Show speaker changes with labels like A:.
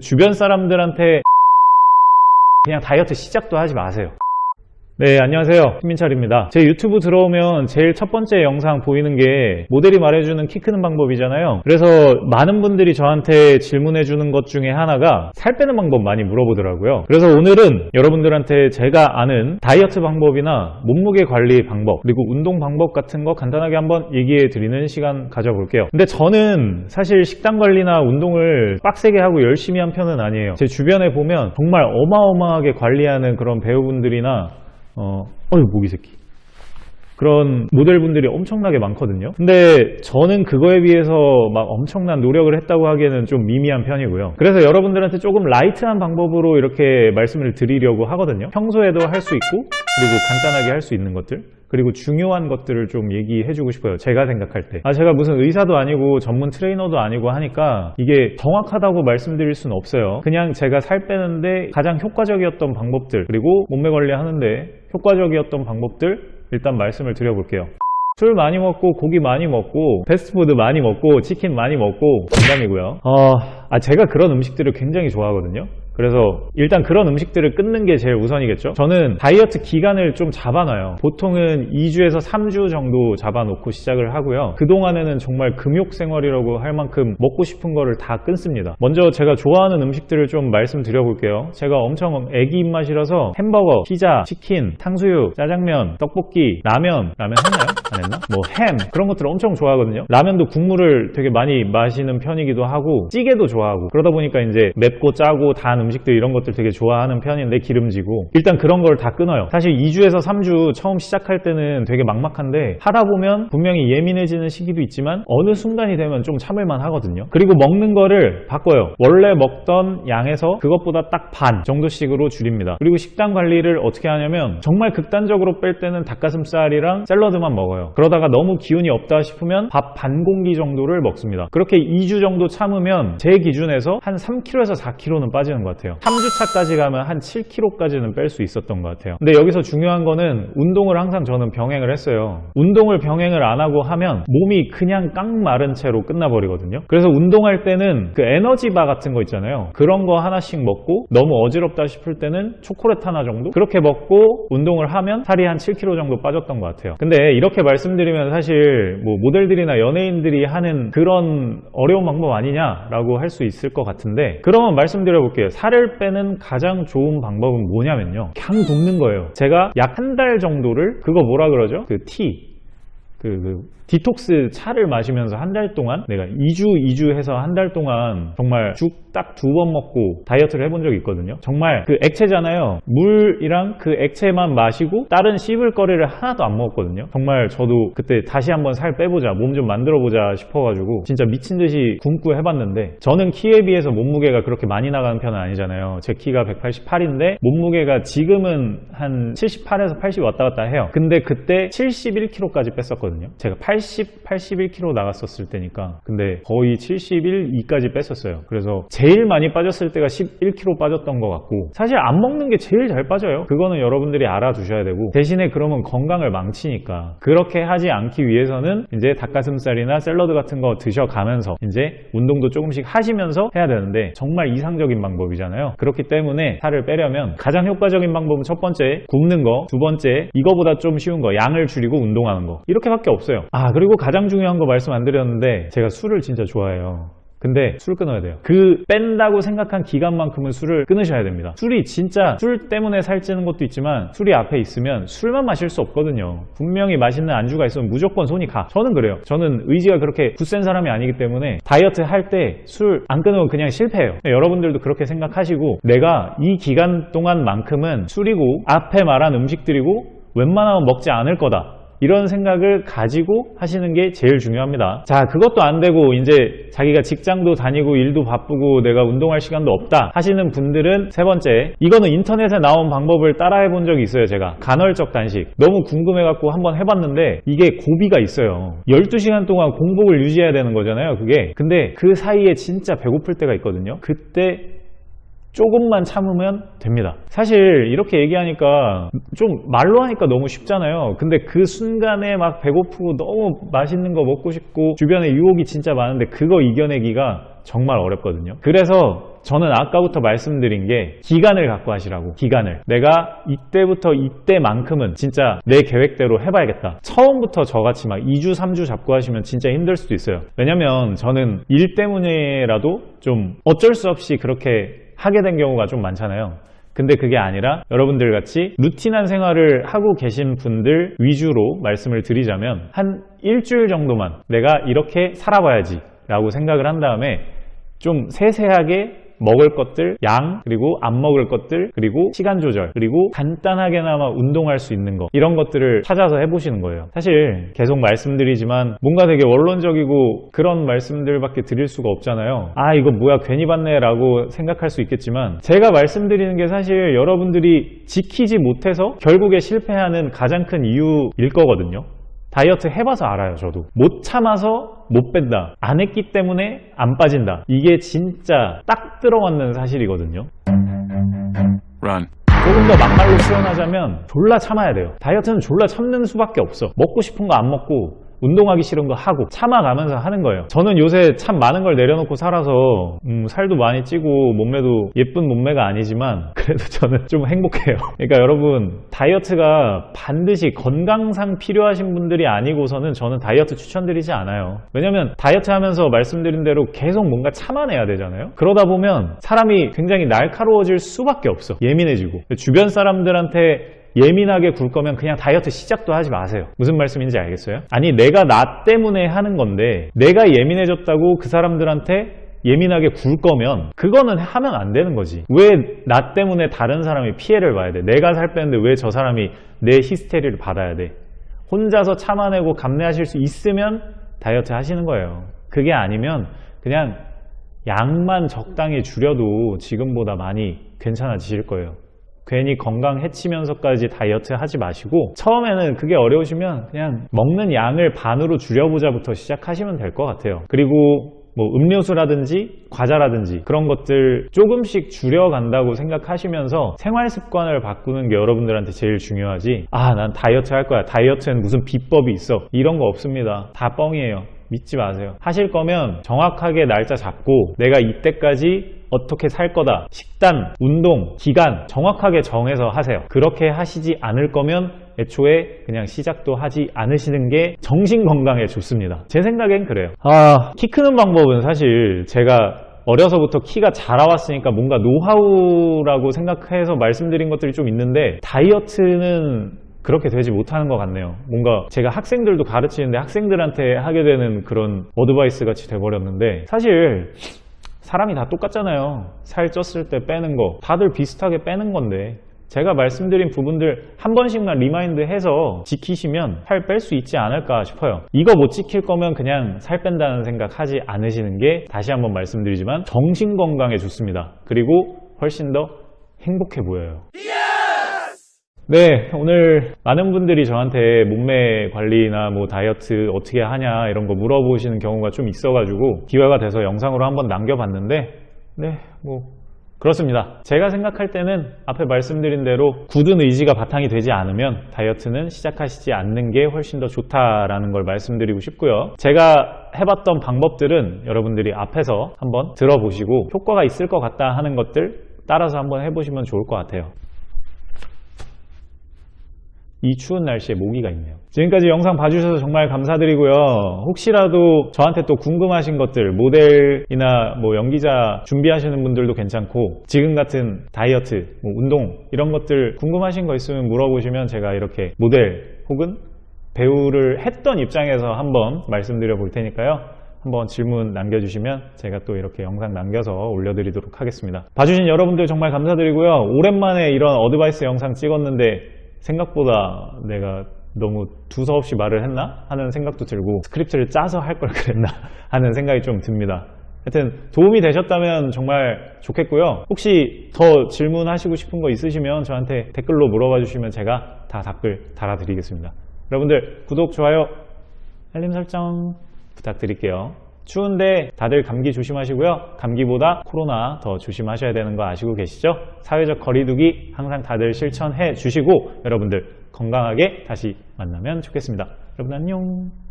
A: 주변 사람들한테 그냥 다이어트 시작도 하지 마세요. 네, 안녕하세요. 김민철입니다. 제 유튜브 들어오면 제일 첫 번째 영상 보이는 게 모델이 말해주는 키 크는 방법이잖아요. 그래서 많은 분들이 저한테 질문해 주는 것 중에 하나가 살 빼는 방법 많이 물어보더라고요. 그래서 오늘은 여러분들한테 제가 아는 다이어트 방법이나 몸무게 관리 방법, 그리고 운동 방법 같은 거 간단하게 한번 얘기해 드리는 시간 가져볼게요. 근데 저는 사실 식단 관리나 운동을 빡세게 하고 열심히 한 편은 아니에요. 제 주변에 보면 정말 어마어마하게 관리하는 그런 배우분들이나 어, 어휴, 모기 새끼. 그런 모델분들이 엄청나게 많거든요. 근데 저는 그거에 비해서 막 엄청난 노력을 했다고 하기에는 좀 미미한 편이고요. 그래서 여러분들한테 조금 light한 방법으로 이렇게 말씀을 드리려고 하거든요. 평소에도 할 수 있고, 그리고 간단하게 할 수 있는 것들. 그리고 중요한 것들을 좀 얘기해 주고 싶어요. 제가 생각할 때. 아, 제가 무슨 의사도 아니고 전문 트레이너도 아니고 하니까 이게 정확하다고 말씀드릴 수는 없어요. 그냥 제가 살 빼는데 가장 효과적이었던 방법들, 그리고 몸매 관리하는데 효과적이었던 방법들 일단 말씀을 드려볼게요. 술 많이 먹고 고기 많이 먹고 패스트푸드 많이 먹고 치킨 많이 먹고 농담이고요. 어, 아 제가 그런 음식들을 굉장히 좋아하거든요. 그래서 일단 그런 음식들을 끊는 게 제일 우선이겠죠? 저는 다이어트 기간을 좀 잡아놔요. 보통은 2주에서 3주 정도 잡아놓고 시작을 하고요. 그동안에는 정말 금욕 생활이라고 할 만큼 먹고 싶은 거를 다 끊습니다. 먼저 제가 좋아하는 음식들을 좀 말씀드려 볼게요. 제가 엄청 애기 입맛이라서 햄버거, 피자, 치킨, 탕수육, 짜장면, 떡볶이, 라면 라면 했나요? 안 했나? 뭐 햄 그런 것들을 엄청 좋아하거든요. 라면도 국물을 되게 많이 마시는 편이기도 하고 찌개도 좋아하고 그러다 보니까 이제 맵고 짜고 단 음식들 이런 것들 되게 좋아하는 편인데 기름지고. 일단 그런 걸 다 끊어요. 사실 2주에서 3주 처음 시작할 때는 되게 막막한데 하다 보면 분명히 예민해지는 시기도 있지만 어느 순간이 되면 좀 참을만 하거든요. 그리고 먹는 거를 바꿔요. 원래 먹던 양에서 그것보다 딱 반 정도씩으로 줄입니다. 그리고 식단 관리를 어떻게 하냐면 정말 극단적으로 뺄 때는 닭가슴살이랑 샐러드만 먹어요. 그러다가 너무 기운이 없다 싶으면 밥 반 공기 정도를 먹습니다. 그렇게 2주 정도 참으면 제 기준에서 한 3kg에서 4kg는 빠지는 것 같아요. 3주차까지 가면 한 7kg까지는 뺄 수 있었던 것 같아요. 근데 여기서 중요한 거는 운동을 항상 저는 병행을 했어요. 운동을 병행을 안 하고 하면 몸이 그냥 깡 마른 채로 끝나버리거든요. 그래서 운동할 때는 그 에너지바 같은 거 있잖아요. 그런 거 하나씩 먹고 너무 어지럽다 싶을 때는 초콜릿 하나 정도? 그렇게 먹고 운동을 하면 살이 한 7kg 정도 빠졌던 것 같아요. 근데 이렇게 말씀드리면 사실 뭐 모델들이나 연예인들이 하는 그런 어려운 방법 아니냐라고 할 수 있을 것 같은데 그러면 말씀드려 볼게요 살을 빼는 가장 좋은 방법은 뭐냐면요. 그냥 굶는 거예요. 제가 약 한 달 정도를 그거 뭐라 그러죠? 그 티, 그, 그 디톡스 차를 마시면서 한 달 동안 내가 2주 2주 해서 한 달 동안 정말 죽 딱 두 번 먹고 다이어트를 해본 적이 있거든요. 정말 그 액체잖아요. 물이랑 그 액체만 마시고 다른 씹을 거리를 하나도 안 먹었거든요. 정말 저도 그때 다시 한번 살 빼보자 몸 좀 만들어 보자 싶어가지고 진짜 미친 듯이 굶고 해봤는데 저는 키에 비해서 몸무게가 그렇게 많이 나가는 편은 아니잖아요. 제 키가 188인데 몸무게가 지금은 한 78에서 80 왔다 갔다 해요. 근데 그때 71kg까지 뺐었 거든요. 제가 80, 81kg 나갔었을 때니까. 근데 거의 71, 2까지 뺐었어요. 그래서 제일 많이 빠졌을 때가 11kg 빠졌던 것 같고. 사실 안 먹는 게 제일 잘 빠져요. 그거는 여러분들이 알아두셔야 되고. 대신에 그러면 건강을 망치니까. 그렇게 하지 않기 위해서는 이제 닭가슴살이나 샐러드 같은 거 드셔가면서 이제 운동도 조금씩 하시면서 해야 되는데 정말 이상적인 방법이잖아요. 그렇기 때문에 살을 빼려면 가장 효과적인 방법은 첫 번째 굶는 거 두 번째 이거보다 좀 쉬운 거 양을 줄이고 운동하는 거. 이렇게밖에 없어요. 아 그리고 가장 중요한 거 말씀 안 드렸는데 제가 술을 진짜 좋아해요. 근데 술 끊어야 돼요. 그 뺀다고 생각한 기간만큼은 술을 끊으셔야 됩니다. 술이 진짜 술 때문에 살찌는 것도 있지만 술이 앞에 있으면 술만 마실 수 없거든요. 분명히 맛있는 안주가 있으면 무조건 손이 가. 저는 그래요. 저는 의지가 그렇게 굳센 사람이 아니기 때문에 다이어트 할 때 술 안 끊으면 그냥 실패해요. 여러분들도 그렇게 생각하시고 내가 이 기간 동안만큼은 술이고 앞에 말한 음식들이고 웬만하면 먹지 않을 거다 이런 생각을 가지고 하시는 게 제일 중요합니다. 자 그것도 안 되고 이제 자기가 직장도 다니고 일도 바쁘고 내가 운동할 시간도 없다 하시는 분들은 세 번째 이거는 인터넷에 나온 방법을 따라해 본 적이 있어요 제가. 간헐적 단식. 너무 궁금해 갖고 한번 해봤는데 이게 고비가 있어요. 12시간 동안 공복을 유지해야 되는 거잖아요 그게. 근데 그 사이에 진짜 배고플 때가 있거든요. 그때 조금만 참으면 됩니다. 사실 이렇게 얘기하니까 좀 말로 하니까 너무 쉽잖아요. 근데 그 순간에 막 배고프고 너무 맛있는 거 먹고 싶고 주변에 유혹이 진짜 많은데 그거 이겨내기가 정말 어렵거든요. 그래서 저는 아까부터 말씀드린 게 기간을 갖고 하시라고 기간을. 내가 이때부터 이때만큼은 진짜 내 계획대로 해봐야겠다. 처음부터 저같이 막 2주 3주 잡고 하시면 진짜 힘들 수도 있어요. 왜냐면 저는 일 때문에라도 좀 어쩔 수 없이 그렇게 하게 된 경우가 좀 많잖아요. 근데 그게 아니라 여러분들 같이 루틴한 생활을 하고 계신 분들 위주로 말씀을 드리자면 한 일주일 정도만 내가 이렇게 살아봐야지 라고 생각을 한 다음에 좀 세세하게 먹을 것들, 양, 그리고 안 먹을 것들, 그리고 시간 조절, 그리고 간단하게나마 운동할 수 있는 거 이런 것들을 찾아서 해보시는 거예요. 사실 계속 말씀드리지만 뭔가 되게 원론적이고 그런 말씀들밖에 드릴 수가 없잖아요. 아 이거 뭐야 괜히 받네 라고 생각할 수 있겠지만 제가 말씀드리는 게 사실 여러분들이 지키지 못해서 결국에 실패하는 가장 큰 이유일 거거든요. 다이어트 해봐서 알아요 저도. 못 참아서 못 뺀다. 안 했기 때문에 안 빠진다. 이게 진짜 딱 들어맞는 사실이거든요.
B: Run.
A: 조금 더 막말로 표현하자면 졸라 참아야 돼요. 다이어트는 졸라 참는 수밖에 없어. 먹고 싶은 거 안 먹고 운동하기 싫은 거 하고 참아가면서 하는 거예요. 저는 요새 참 많은 걸 내려놓고 살아서 음, 살도 많이 찌고 몸매도 예쁜 몸매가 아니지만 그래도 저는 좀 행복해요. 그러니까 여러분 다이어트가 반드시 건강상 필요하신 분들이 아니고서는 저는 다이어트 추천드리지 않아요. 왜냐면 다이어트 하면서 말씀드린 대로 계속 뭔가 참아내야 되잖아요. 그러다 보면 사람이 굉장히 날카로워질 수밖에 없어. 예민해지고. 주변 사람들한테 예민하게 굴 거면 그냥 다이어트 시작도 하지 마세요. 무슨 말씀인지 알겠어요? 아니 내가 나 때문에 하는 건데 내가 예민해졌다고 그 사람들한테 예민하게 굴 거면 그거는 하면 안 되는 거지. 왜 나 때문에 다른 사람이 피해를 봐야 돼? 내가 살 빼는데 왜 저 사람이 내 히스테리를 받아야 돼? 혼자서 참아내고 감내하실 수 있으면 다이어트 하시는 거예요. 그게 아니면 그냥 양만 적당히 줄여도 지금보다 많이 괜찮아지실 거예요. 괜히 건강 해치면서까지 다이어트 하지 마시고 처음에는 그게 어려우시면 그냥 먹는 양을 반으로 줄여보자부터 시작하시면 될 것 같아요. 그리고 뭐 음료수라든지 과자라든지 그런 것들 조금씩 줄여간다고 생각하시면서 생활 습관을 바꾸는 게 여러분들한테 제일 중요하지. 아 난 다이어트 할 거야. 다이어트엔 무슨 비법이 있어? 이런 거 없습니다. 다 뻥이에요. 믿지 마세요. 하실 거면 정확하게 날짜 잡고 내가 이때까지 어떻게 살 거다. 식단, 운동, 기간 정확하게 정해서 하세요. 그렇게 하시지 않을 거면 애초에 그냥 시작도 하지 않으시는 게 정신 건강에 좋습니다. 제 생각엔 그래요. 아, 키 크는 방법은 사실 제가 어려서부터 키가 자라왔으니까 뭔가 노하우라고 생각해서 말씀드린 것들이 좀 있는데 다이어트는 그렇게 되지 못하는 것 같네요. 뭔가 제가 학생들도 가르치는데 학생들한테 하게 되는 그런 advice 같이 돼버렸는데 사실 사람이 다 똑같잖아요. 살 쪘을 때 빼는 거. 다들 비슷하게 빼는 건데. 제가 말씀드린 부분들 한 번씩만 remind 해서 지키시면 살 뺄 수 있지 않을까 싶어요. 이거 못 지킬 거면 그냥 살 뺀다는 생각 하지 않으시는 게 다시 한번 말씀드리지만 정신 건강에 좋습니다. 그리고 훨씬 더 행복해 보여요 네, 오늘 많은 분들이 저한테 몸매 관리나 뭐 다이어트 어떻게 하냐 이런 거 물어보시는 경우가 좀 있어 가지고 기회가 돼서 영상으로 한번 남겨봤는데 네, 뭐 그렇습니다. 제가 생각할 때는 앞에 말씀드린 대로 굳은 의지가 바탕이 되지 않으면 다이어트는 시작하시지 않는 게 훨씬 더 좋다라는 걸 말씀드리고 싶고요. 제가 해봤던 방법들은 여러분들이 앞에서 한번 들어보시고 효과가 있을 것 같다 하는 것들 따라서 한번 해보시면 좋을 것 같아요. 이 추운 날씨에 모기가 있네요. 지금까지 영상 봐주셔서 정말 감사드리고요. 혹시라도 저한테 또 궁금하신 것들 모델이나 뭐 연기자 준비하시는 분들도 괜찮고 지금 같은 다이어트, 뭐 운동 이런 것들 궁금하신 거 있으면 물어보시면 제가 이렇게 모델 혹은 배우를 했던 입장에서 한번 말씀드려 볼 테니까요. 한번 질문 남겨주시면 제가 또 이렇게 영상 남겨서 올려드리도록 하겠습니다. 봐주신 여러분들 정말 감사드리고요. 오랜만에 이런 어드바이스 영상 찍었는데 생각보다 내가 너무 두서없이 말을 했나? 하는 생각도 들고 스크립트를 짜서 할 걸 그랬나? 하는 생각이 좀 듭니다. 하여튼 도움이 되셨다면 정말 좋겠고요. 혹시 더 질문하시고 싶은 거 있으시면 저한테 댓글로 물어봐 주시면 제가 다 답글 달아드리겠습니다. 여러분들 구독, 좋아요, 알림 설정 부탁드릴게요. 추운데 다들 감기 조심하시고요. 감기보다 코로나 더 조심하셔야 되는 거 아시고 계시죠? 사회적 거리두기 항상 다들 실천해 주시고 여러분들 건강하게 다시 만나면 좋겠습니다. 여러분 안녕.